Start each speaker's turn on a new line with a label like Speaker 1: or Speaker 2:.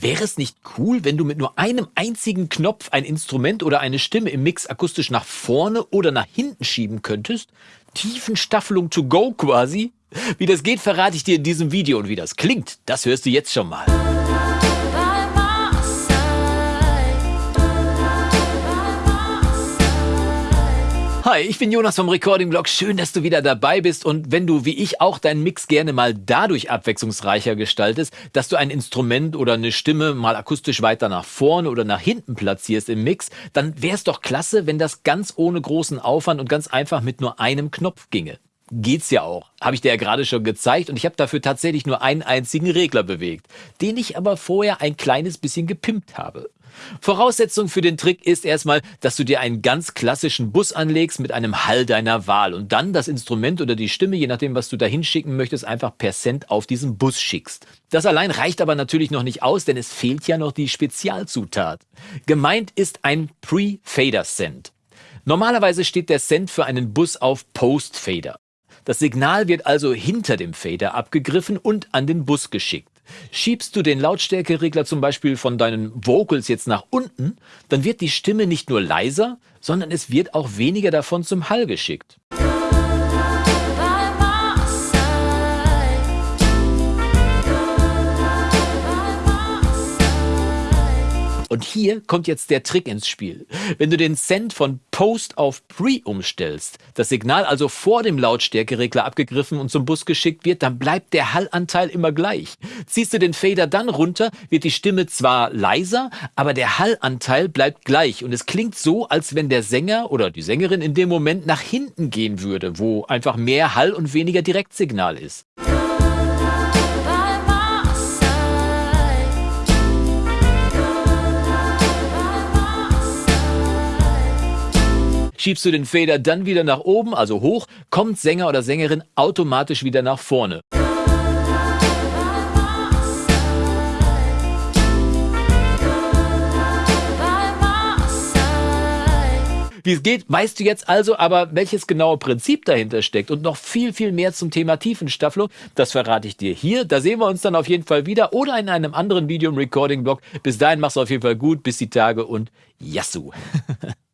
Speaker 1: Wäre es nicht cool, wenn du mit nur einem einzigen Knopf ein Instrument oder eine Stimme im Mix akustisch nach vorne oder nach hinten schieben könntest? Tiefenstaffelung to go quasi? Wie das geht, verrate ich dir in diesem Video und wie das klingt, das hörst du jetzt schon mal. Hi, ich bin Jonas vom Recording Blog. Schön, dass du wieder dabei bist. Und wenn du, wie ich, auch deinen Mix gerne mal dadurch abwechslungsreicher gestaltest, dass du ein Instrument oder eine Stimme mal akustisch weiter nach vorne oder nach hinten platzierst im Mix, dann wäre es doch klasse, wenn das ganz ohne großen Aufwand und ganz einfach mit nur einem Knopf ginge geht's ja auch. Habe ich dir ja gerade schon gezeigt und ich habe dafür tatsächlich nur einen einzigen Regler bewegt, den ich aber vorher ein kleines bisschen gepimpt habe. Voraussetzung für den Trick ist erstmal, dass du dir einen ganz klassischen Bus anlegst mit einem Hall deiner Wahl und dann das Instrument oder die Stimme, je nachdem, was du da hinschicken möchtest, einfach per Cent auf diesen Bus schickst. Das allein reicht aber natürlich noch nicht aus, denn es fehlt ja noch die Spezialzutat. Gemeint ist ein Pre-Fader-Cent. Normalerweise steht der Cent für einen Bus auf Post-Fader. Das Signal wird also hinter dem Fader abgegriffen und an den Bus geschickt. Schiebst du den Lautstärkeregler zum Beispiel von deinen Vocals jetzt nach unten, dann wird die Stimme nicht nur leiser, sondern es wird auch weniger davon zum Hall geschickt. Und hier kommt jetzt der Trick ins Spiel. Wenn du den Send von Post auf Pre umstellst, das Signal also vor dem Lautstärkeregler abgegriffen und zum Bus geschickt wird, dann bleibt der Hallanteil immer gleich. Ziehst du den Fader dann runter, wird die Stimme zwar leiser, aber der Hallanteil bleibt gleich und es klingt so, als wenn der Sänger oder die Sängerin in dem Moment nach hinten gehen würde, wo einfach mehr Hall und weniger Direktsignal ist. Schiebst du den Fader dann wieder nach oben, also hoch, kommt Sänger oder Sängerin automatisch wieder nach vorne. Wie es geht, weißt du jetzt also, aber welches genaue Prinzip dahinter steckt und noch viel, viel mehr zum Thema Tiefenstaffelung, das verrate ich dir hier. Da sehen wir uns dann auf jeden Fall wieder oder in einem anderen Video im Recording-Blog. Bis dahin mach's auf jeden Fall gut, bis die Tage und Yassou!